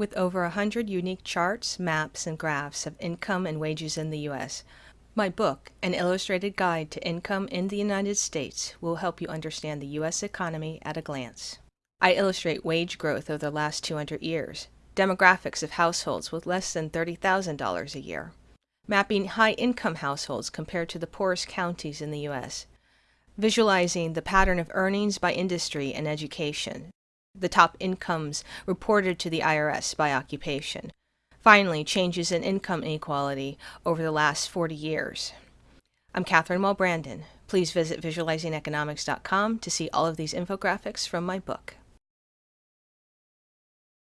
With over 100 unique charts, maps, and graphs of income and wages in the U.S., my book, An Illustrated Guide to Income in the United States, will help you understand the U.S. economy at a glance. I illustrate wage growth over the last 200 years, demographics of households with less than $30,000 a year, mapping high income households compared to the poorest counties in the U.S., visualizing the pattern of earnings by industry and education, the top incomes reported to the IRS by occupation. Finally, changes in income inequality over the last 40 years. I'm Catherine Mulbrandon. Please visit visualizingeconomics.com to see all of these infographics from my book.